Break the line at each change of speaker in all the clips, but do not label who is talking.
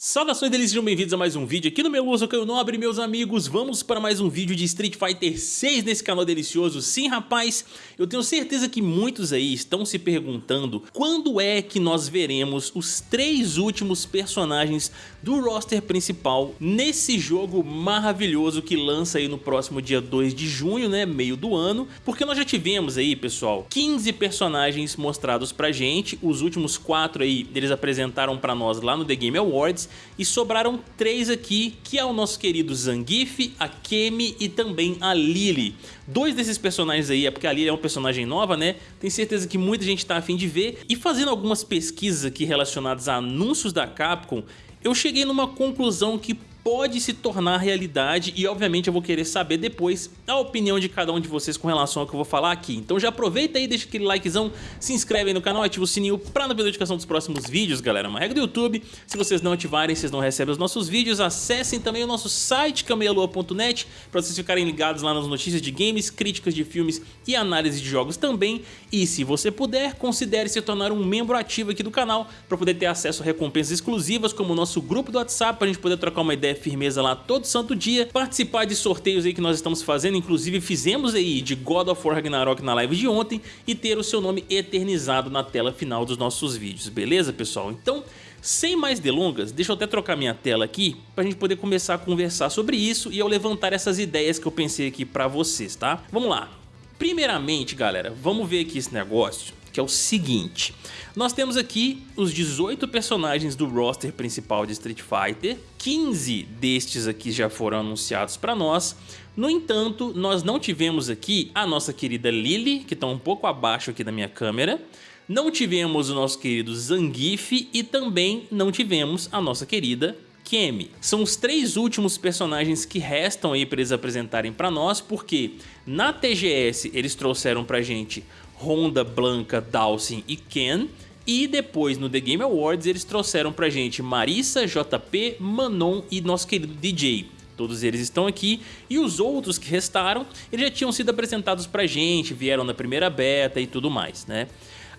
Saudações deles, sejam bem-vindos a mais um vídeo aqui no meu Luz, Caio Nobre, meus amigos. Vamos para mais um vídeo de Street Fighter 6 nesse canal delicioso. Sim, rapaz, eu tenho certeza que muitos aí estão se perguntando quando é que nós veremos os três últimos personagens do roster principal nesse jogo maravilhoso que lança aí no próximo dia 2 de junho, né, meio do ano. Porque nós já tivemos aí, pessoal, 15 personagens mostrados pra gente. Os últimos quatro aí, eles apresentaram pra nós lá no The Game Awards e sobraram três aqui, que é o nosso querido Zangief, a Kemi e também a Lily. Dois desses personagens aí, é porque a Lily é uma personagem nova, né? Tenho certeza que muita gente tá afim de ver. E fazendo algumas pesquisas aqui relacionadas a anúncios da Capcom, eu cheguei numa conclusão que pode se tornar realidade e obviamente eu vou querer saber depois a opinião de cada um de vocês com relação ao que eu vou falar aqui. Então já aproveita aí, deixa aquele likezão, se inscreve aí no canal, ativa o sininho pra não perder a notificação dos próximos vídeos, galera. É uma regra do YouTube, se vocês não ativarem, vocês não recebem os nossos vídeos. Acessem também o nosso site, camealua.net, pra vocês ficarem ligados lá nas notícias de games, críticas de filmes e análise de jogos também. E se você puder, considere se tornar um membro ativo aqui do canal pra poder ter acesso a recompensas exclusivas, como o nosso grupo do WhatsApp, pra gente poder trocar uma ideia firmeza lá todo santo dia, participar de sorteios aí que nós estamos fazendo, inclusive fizemos aí de God of War Ragnarok na live de ontem e ter o seu nome eternizado na tela final dos nossos vídeos, beleza pessoal? Então, sem mais delongas, deixa eu até trocar minha tela aqui pra gente poder começar a conversar sobre isso e eu levantar essas ideias que eu pensei aqui pra vocês, tá? Vamos lá! Primeiramente, galera, vamos ver aqui esse negócio que é o seguinte. Nós temos aqui os 18 personagens do roster principal de Street Fighter, 15 destes aqui já foram anunciados para nós, no entanto, nós não tivemos aqui a nossa querida Lily, que está um pouco abaixo aqui da minha câmera, não tivemos o nosso querido Zangief e também não tivemos a nossa querida Kemi. São os três últimos personagens que restam aí para eles apresentarem para nós, porque na TGS eles trouxeram pra gente Honda, Blanca, Dawson e Ken, e depois no The Game Awards eles trouxeram pra gente Marissa, JP, Manon e nosso querido DJ. Todos eles estão aqui e os outros que restaram eles já tinham sido apresentados pra gente, vieram na primeira beta e tudo mais, né?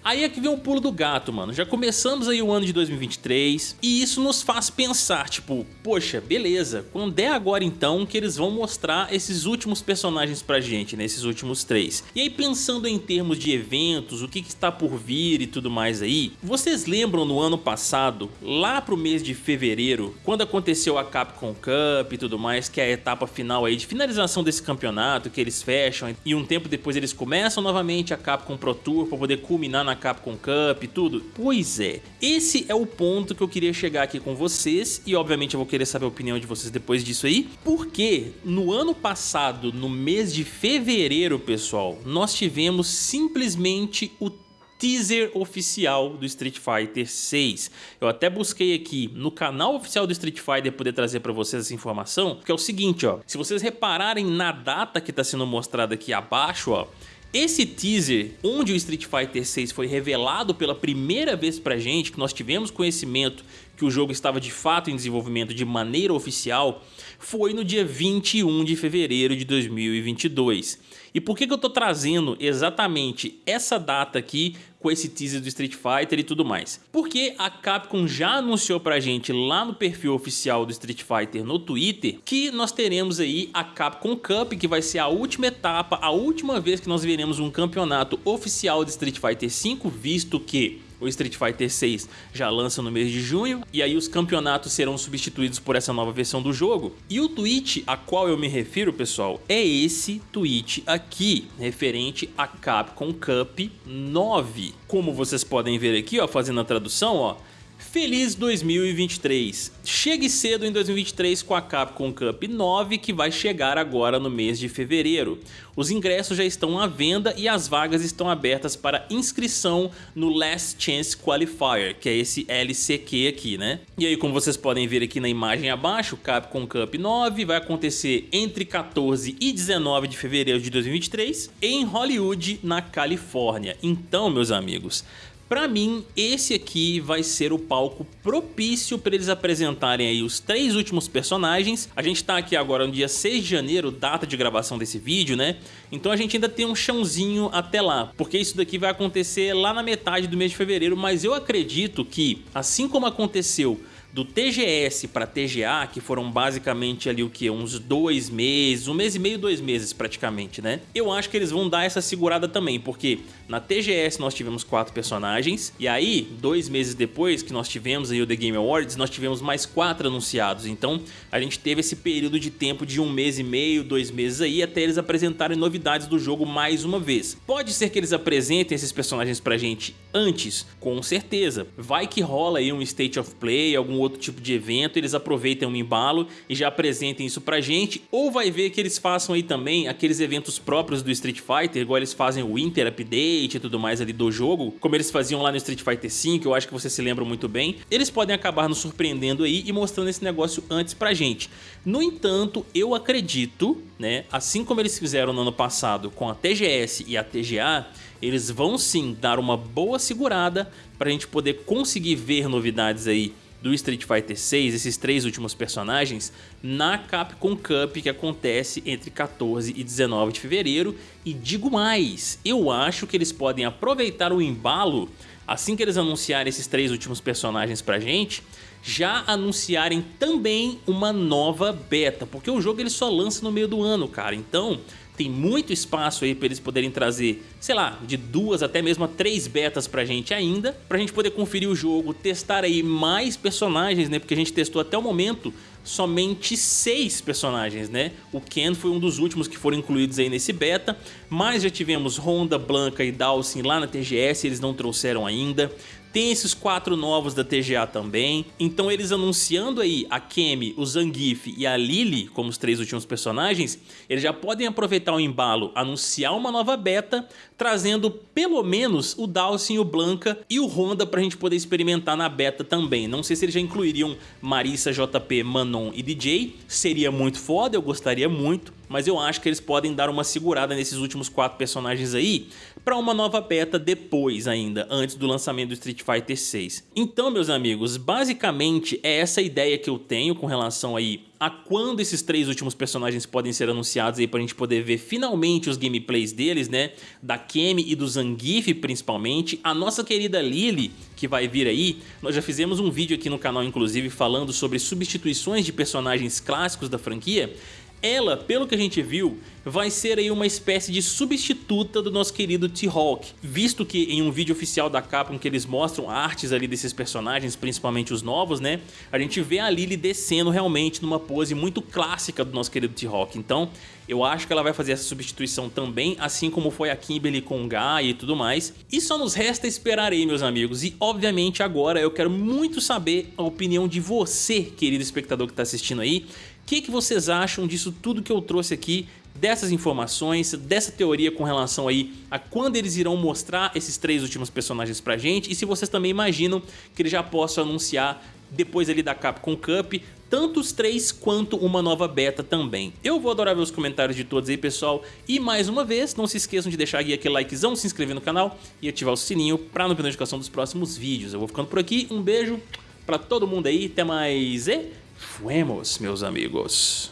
Aí é que vem o pulo do gato, mano. Já começamos aí o ano de 2023 e isso nos faz pensar, tipo, poxa, beleza, quando é agora então que eles vão mostrar esses últimos personagens pra gente, nesses né, últimos três? E aí pensando em termos de eventos, o que, que está por vir e tudo mais aí, vocês lembram no ano passado, lá pro mês de fevereiro, quando aconteceu a Capcom Cup e tudo mais, que é a etapa final aí de finalização desse campeonato, que eles fecham e um tempo depois eles começam novamente a Capcom Pro Tour pra poder culminar na Capcom Cup e tudo? Pois é, esse é o ponto que eu queria chegar aqui com vocês e obviamente eu vou querer saber a opinião de vocês depois disso aí, porque no ano passado, no mês de fevereiro, pessoal, nós tivemos simplesmente o teaser oficial do Street Fighter 6. Eu até busquei aqui no canal oficial do Street Fighter poder trazer para vocês essa informação, que é o seguinte, ó, se vocês repararem na data que está sendo mostrada aqui abaixo, ó, esse teaser, onde o Street Fighter 6 foi revelado pela primeira vez pra gente, que nós tivemos conhecimento que o jogo estava de fato em desenvolvimento de maneira oficial, foi no dia 21 de fevereiro de 2022. E por que, que eu estou trazendo exatamente essa data aqui com esse teaser do Street Fighter e tudo mais? Porque a Capcom já anunciou pra gente lá no perfil oficial do Street Fighter no Twitter que nós teremos aí a Capcom Cup, que vai ser a última etapa, a última vez que nós veremos um campeonato oficial de Street Fighter V, visto que o Street Fighter 6 já lança no mês de junho, e aí os campeonatos serão substituídos por essa nova versão do jogo. E o tweet a qual eu me refiro, pessoal, é esse tweet aqui, referente a Capcom Cup 9. Como vocês podem ver aqui, ó, fazendo a tradução, ó, Feliz 2023! Chegue cedo em 2023 com a Capcom Cup 9 que vai chegar agora no mês de fevereiro. Os ingressos já estão à venda e as vagas estão abertas para inscrição no Last Chance Qualifier, que é esse LCQ aqui, né? E aí como vocês podem ver aqui na imagem abaixo, Capcom Cup 9 vai acontecer entre 14 e 19 de fevereiro de 2023 em Hollywood, na Califórnia. Então, meus amigos, Pra mim, esse aqui vai ser o palco propício para eles apresentarem aí os três últimos personagens. A gente tá aqui agora no dia 6 de janeiro, data de gravação desse vídeo, né? Então a gente ainda tem um chãozinho até lá, porque isso daqui vai acontecer lá na metade do mês de fevereiro, mas eu acredito que, assim como aconteceu do TGS para TGA, que foram basicamente ali o que? Uns dois meses, um mês e meio, dois meses praticamente, né? Eu acho que eles vão dar essa segurada também, porque na TGS nós tivemos quatro personagens, e aí, dois meses depois que nós tivemos aí o The Game Awards, nós tivemos mais quatro anunciados, então a gente teve esse período de tempo de um mês e meio, dois meses aí, até eles apresentarem novidades do jogo mais uma vez. Pode ser que eles apresentem esses personagens pra gente antes, com certeza. Vai que rola aí um State of Play, algum outro tipo de evento, eles aproveitem o embalo e já apresentem isso pra gente, ou vai ver que eles façam aí também aqueles eventos próprios do Street Fighter, igual eles fazem o Winter Update e tudo mais ali do jogo, como eles faziam lá no Street Fighter V, eu acho que você se lembra muito bem, eles podem acabar nos surpreendendo aí e mostrando esse negócio antes pra gente. No entanto, eu acredito, né, assim como eles fizeram no ano passado com a TGS e a TGA, eles vão sim dar uma boa segurada para a gente poder conseguir ver novidades aí do Street Fighter 6, esses três últimos personagens, na Capcom Cup que acontece entre 14 e 19 de fevereiro. E digo mais, eu acho que eles podem aproveitar o embalo, assim que eles anunciarem esses três últimos personagens pra gente, já anunciarem também uma nova beta, porque o jogo ele só lança no meio do ano, cara. Então, tem muito espaço aí para eles poderem trazer, sei lá, de duas até mesmo a três betas pra gente ainda, pra gente poder conferir o jogo, testar aí mais personagens, né? Porque a gente testou até o momento somente seis personagens, né? O Ken foi um dos últimos que foram incluídos aí nesse beta, mas já tivemos Honda, Blanca e Dawson lá na TGS, eles não trouxeram ainda. Tem esses quatro novos da TGA também. Então eles anunciando aí a Kemi, o Zangief e a Lily como os três últimos personagens, eles já podem aproveitar o embalo, anunciar uma nova beta, trazendo pelo menos o Dawson, o Blanca e o Honda pra gente poder experimentar na beta também. Não sei se eles já incluiriam Marissa, JP, Manon e DJ, seria muito foda, eu gostaria muito mas eu acho que eles podem dar uma segurada nesses últimos quatro personagens aí para uma nova beta depois ainda, antes do lançamento do Street Fighter 6. Então, meus amigos, basicamente é essa ideia que eu tenho com relação aí a quando esses três últimos personagens podem ser anunciados aí pra gente poder ver finalmente os gameplays deles, né? Da Kemi e do Zangief principalmente. A nossa querida Lily, que vai vir aí, nós já fizemos um vídeo aqui no canal inclusive falando sobre substituições de personagens clássicos da franquia ela, pelo que a gente viu, vai ser aí uma espécie de substituta do nosso querido T-Hawk, visto que em um vídeo oficial da Capcom que eles mostram artes ali desses personagens, principalmente os novos, né, a gente vê a Lily descendo realmente numa pose muito clássica do nosso querido T-Hawk, então eu acho que ela vai fazer essa substituição também, assim como foi a Kimberly com Guy e tudo mais. E só nos resta esperar aí, meus amigos. E, obviamente, agora eu quero muito saber a opinião de você, querido espectador que está assistindo aí que, que vocês acham disso tudo que eu trouxe aqui, dessas informações, dessa teoria com relação aí a quando eles irão mostrar esses três últimos personagens pra gente e se vocês também imaginam que eles já possam anunciar depois ali da Capcom Cup, tanto os três quanto uma nova beta também. Eu vou adorar ver os comentários de todos aí, pessoal. E mais uma vez, não se esqueçam de deixar aqui aquele likezão, se inscrever no canal e ativar o sininho para não perder notificação dos próximos vídeos. Eu vou ficando por aqui, um beijo para todo mundo aí, até mais e... Fuemos, meus amigos.